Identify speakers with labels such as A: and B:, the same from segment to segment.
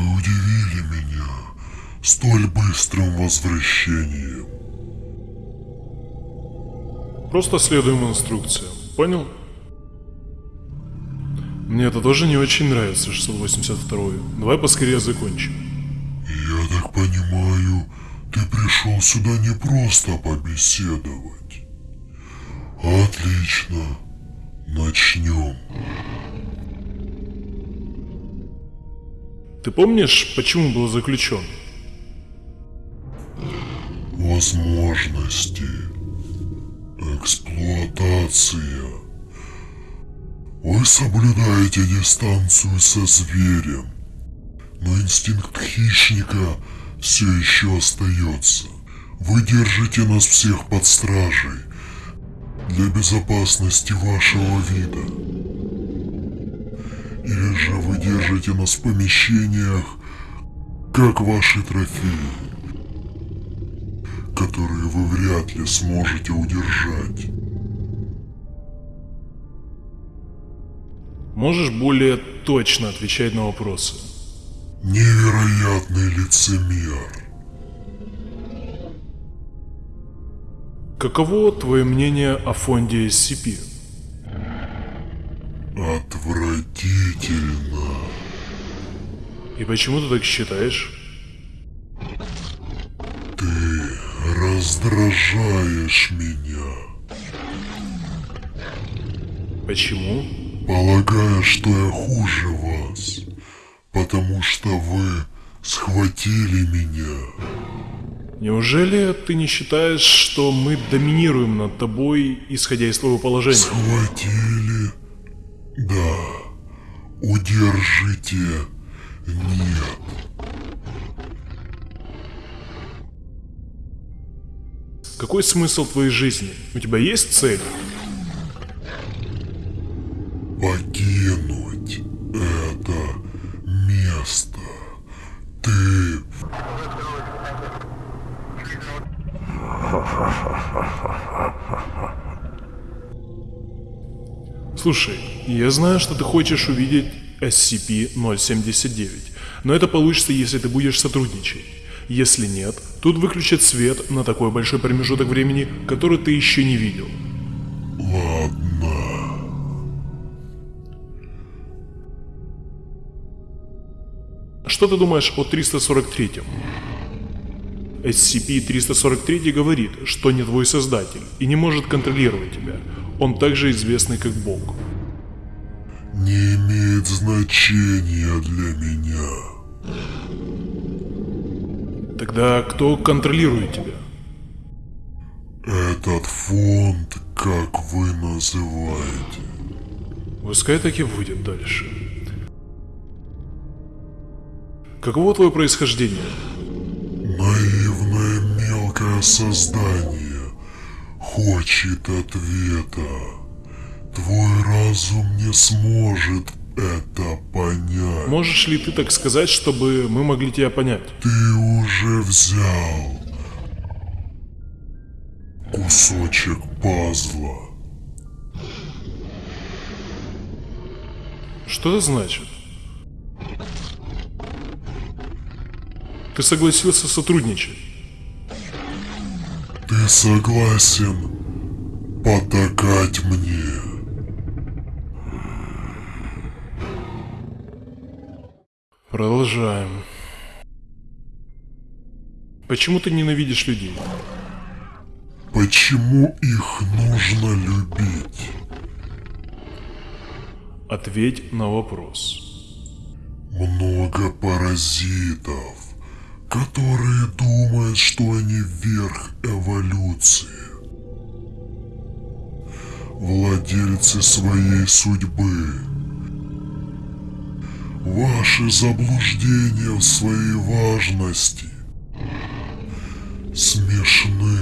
A: Вы удивили меня столь быстрым возвращением.
B: Просто следуем инструкциям, понял? Мне это тоже не очень нравится, 682 Давай поскорее закончим.
A: Я так понимаю, ты пришел сюда не просто побеседовать. Отлично. Начнем.
B: Ты помнишь, почему был заключен?
A: Возможности. Эксплуатация. Вы соблюдаете дистанцию со зверем, но инстинкт хищника все еще остается. Вы держите нас всех под стражей для безопасности вашего вида. Или же вы держите нас в помещениях, как ваши трофеи, которые вы вряд ли сможете удержать.
B: Можешь более точно отвечать на вопросы?
A: Невероятный лицемер.
B: Каково твое мнение о фонде SCP?
A: Отвратительно.
B: И почему ты так считаешь?
A: Ты раздражаешь меня.
B: Почему?
A: Полагая, что я хуже вас, потому что вы схватили меня.
B: Неужели ты не считаешь, что мы доминируем над тобой, исходя из твоего положения?
A: Схватили? Да. Удержите? Нет.
B: Какой смысл твоей жизни? У тебя есть цель?
A: Покинуть это место. Ты
B: Слушай, я знаю, что ты хочешь увидеть SCP-079, но это получится, если ты будешь сотрудничать. Если нет, тут выключат свет на такой большой промежуток времени, который ты еще не видел.
A: ладно.
B: Что ты думаешь о 343-м? SCP-343 говорит, что не твой создатель и не может контролировать тебя. Он также известный как Бог.
A: Не имеет значения для меня.
B: Тогда кто контролирует тебя?
A: Этот фонд, как вы называете.
B: Пускай так и будет дальше. Каково твое происхождение?
A: Наивное мелкое создание хочет ответа. Твой разум не сможет это понять.
B: Можешь ли ты так сказать, чтобы мы могли тебя понять?
A: Ты уже взял кусочек пазла.
B: Что это значит? Ты согласился сотрудничать.
A: Ты согласен потакать мне?
B: Продолжаем. Почему ты ненавидишь людей?
A: Почему их нужно любить?
B: Ответь на вопрос.
A: Много паразитов, которые думают, что они верх эволюции. Владельцы своей судьбы. Ваши заблуждения в своей важности смешны.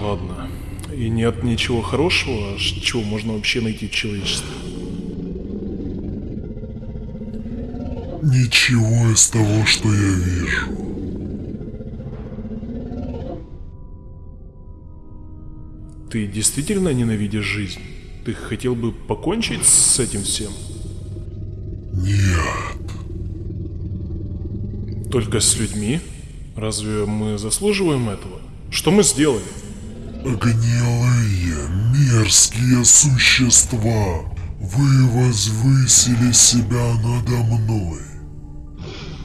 B: Ладно. И нет ничего хорошего, чего можно вообще найти в человечестве.
A: Ничего из того, что я вижу.
B: Ты действительно ненавидишь жизнь? Ты хотел бы покончить с этим всем?
A: Нет.
B: Только с людьми? Разве мы заслуживаем этого? Что мы сделали?
A: Гнилые, мерзкие существа. Вы возвысили себя надо мной.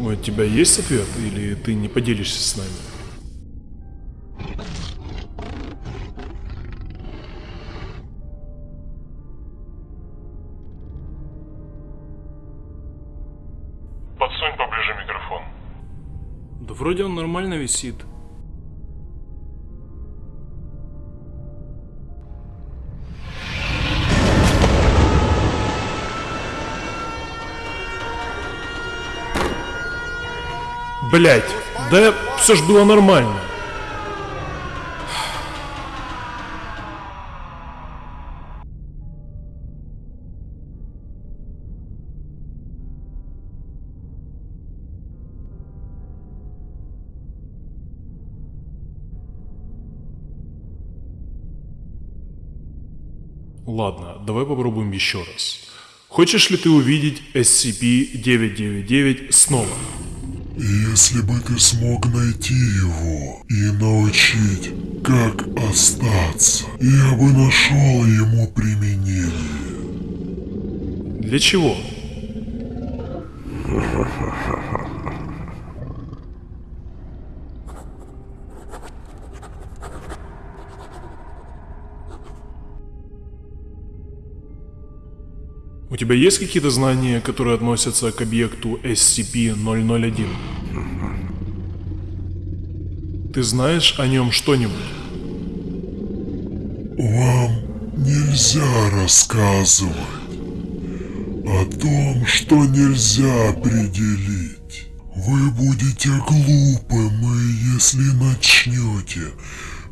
B: У тебя есть ответ, или ты не поделишься с нами?
C: Подсунь поближе микрофон.
B: Да вроде он нормально висит. Блять, да все ж было нормально. Ладно, давай попробуем еще раз. Хочешь ли ты увидеть SCP-999 снова?
A: Если бы ты смог найти его и научить, как остаться, я бы нашел ему применение.
B: Для чего? тебя есть какие-то знания, которые относятся к объекту SCP-001? Ты знаешь о нем что-нибудь?
A: Вам нельзя рассказывать о том, что нельзя определить. Вы будете глупым, если начнете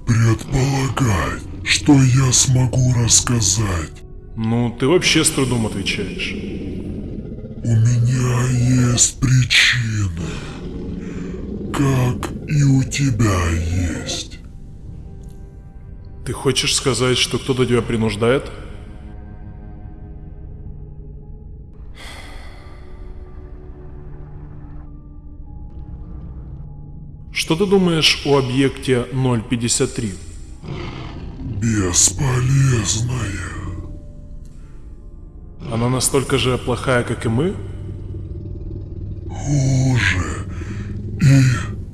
A: предполагать, что я смогу рассказать.
B: Ну, ты вообще с трудом отвечаешь.
A: У меня есть причины, как и у тебя есть.
B: Ты хочешь сказать, что кто-то тебя принуждает? Что ты думаешь о объекте 053?
A: Бесполезная.
B: Она настолько же плохая, как и мы?
A: Хуже. И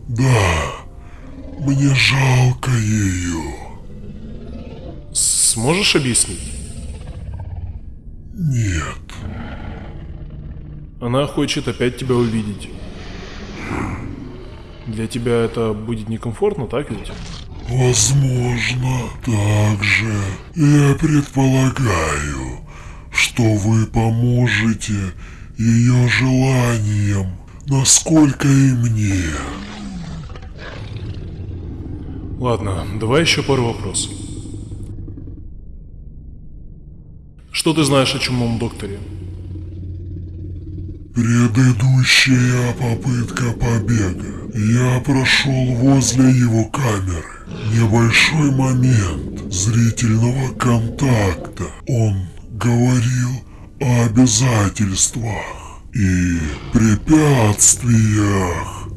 A: да, мне жалко ее.
B: Сможешь объяснить?
A: Нет,
B: Она хочет опять тебя увидеть. Для тебя это будет некомфортно, так ведь?
A: возможно, также я предполагаю, что вы поможете ее желаниям, насколько и мне.
B: Ладно, давай еще пару вопросов. Что ты знаешь о чумном докторе?
A: Предыдущая попытка побега. Я прошел возле его камеры. Небольшой момент зрительного контакта. Он говорил о обязательствах и препятствиях.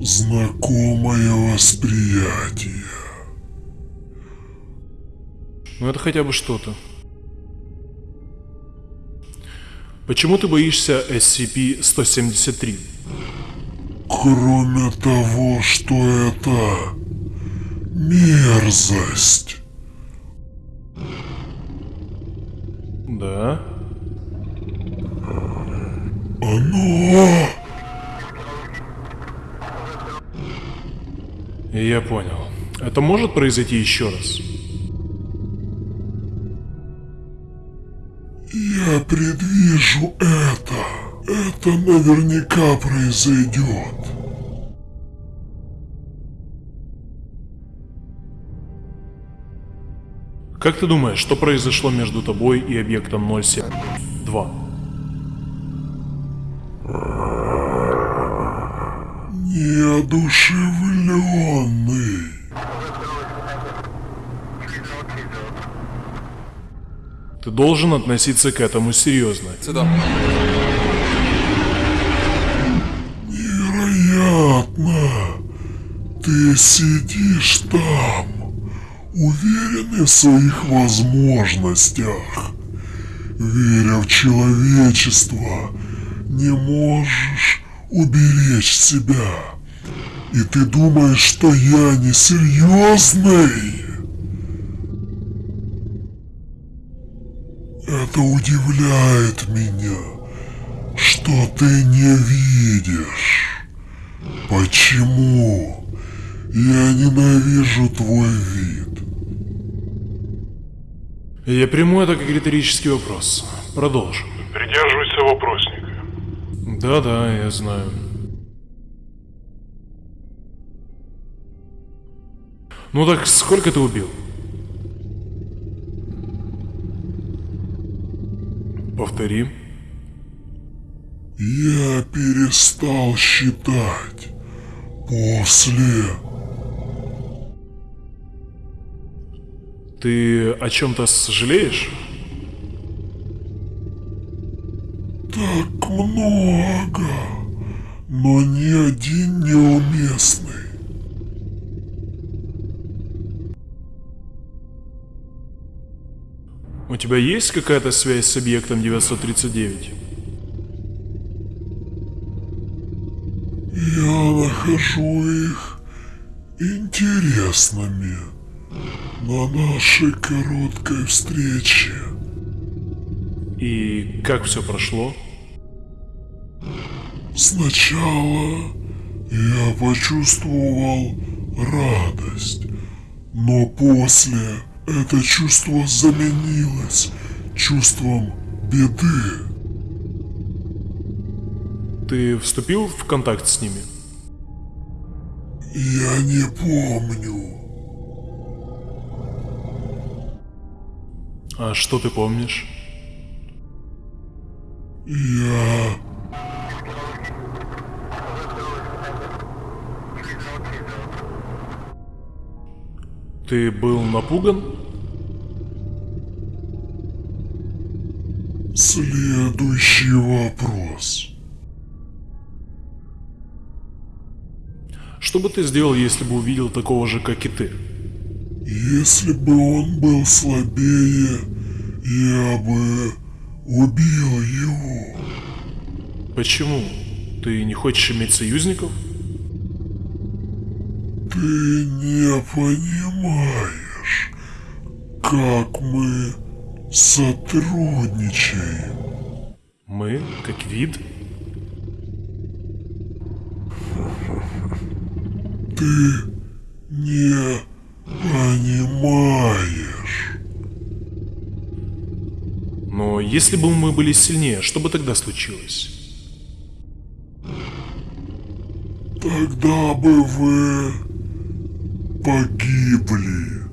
A: Знакомое восприятие.
B: Ну это хотя бы что-то. Почему ты боишься SCP-173?
A: Кроме того, что это мерзость.
B: Да?
A: Оно
B: Я понял. Это может произойти еще раз?
A: Я предвижу это. Это наверняка произойдет.
B: Как ты думаешь, что произошло между тобой и объектом 072?
A: Неодушевленный.
B: Ты должен относиться к этому серьезно.
D: Сюда. Невероятно!
A: Ты сидишь там! Уверенный в своих возможностях, веря в человечество, не можешь уберечь себя. И ты думаешь, что я не серьезный? Это удивляет меня, что ты не видишь. Почему? Я ненавижу твой вид.
B: Я приму это как риторический вопрос. Продолжим.
C: Придерживайся вопросника.
B: Да-да, я знаю. Ну так сколько ты убил? Повтори.
A: Я перестал считать после...
B: Ты о чем-то сожалеешь?
A: Так много, но ни один неуместный.
B: У тебя есть какая-то связь с объектом 939?
A: Я нахожу их интересными на нашей короткой встрече.
B: И как все прошло?
A: Сначала я почувствовал радость, но после это чувство заменилось чувством беды.
B: Ты вступил в контакт с ними?
A: Я не помню.
B: А что ты помнишь?
A: Я...
B: Ты был напуган?
A: Следующий вопрос.
B: Что бы ты сделал, если бы увидел такого же, как и ты?
A: Если бы он был слабее, я бы убил его.
B: Почему? Ты не хочешь иметь союзников?
A: Ты не понимаешь, как мы сотрудничаем.
B: Мы, как вид?
A: Ты не
B: если бы мы были сильнее, что бы тогда случилось?
A: Тогда бы вы погибли.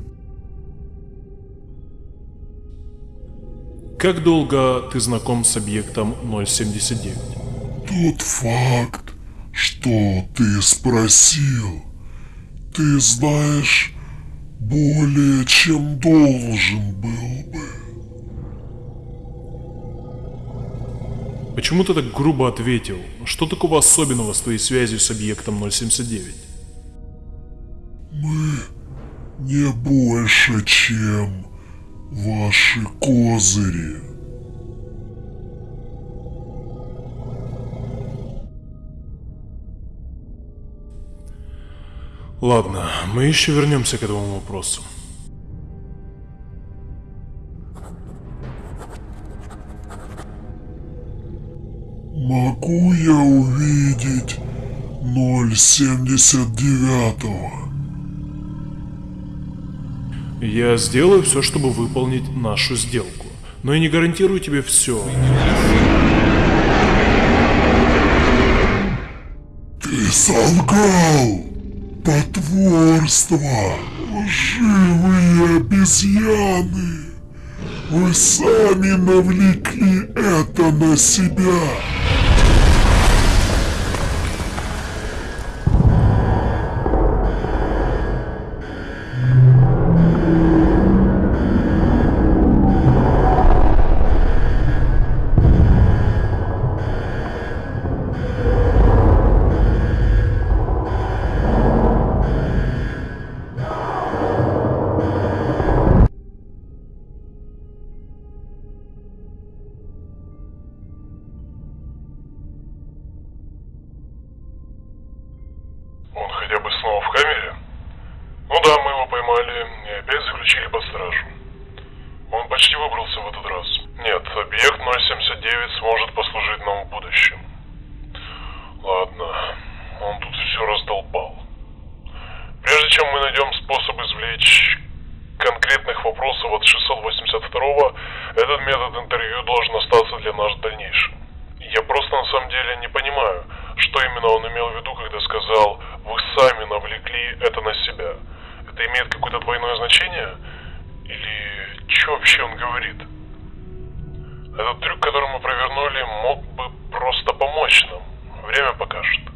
B: Как долго ты знаком с объектом 079?
A: Тот факт, что ты спросил, ты знаешь более, чем должен был бы.
B: Почему ты так грубо ответил? Что такого особенного с твоей связью с объектом 079?
A: Мы не больше, чем ваши козыри.
B: Ладно, мы еще вернемся к этому вопросу.
A: Могу я увидеть 079
B: Я сделаю все, чтобы выполнить нашу сделку. Но я не гарантирую тебе все.
A: Ты солгал! Потворство! Лживые обезьяны! Вы сами навлекли это на себя!
B: Чем мы найдем способ извлечь конкретных вопросов от 682 этот метод интервью должен остаться для нас в дальнейшем. Я просто на самом деле не понимаю, что именно он имел в виду, когда сказал «Вы сами навлекли это на себя». Это имеет какое-то двойное значение? Или что вообще он говорит? Этот трюк, который мы провернули, мог бы просто помочь нам. Время покажет.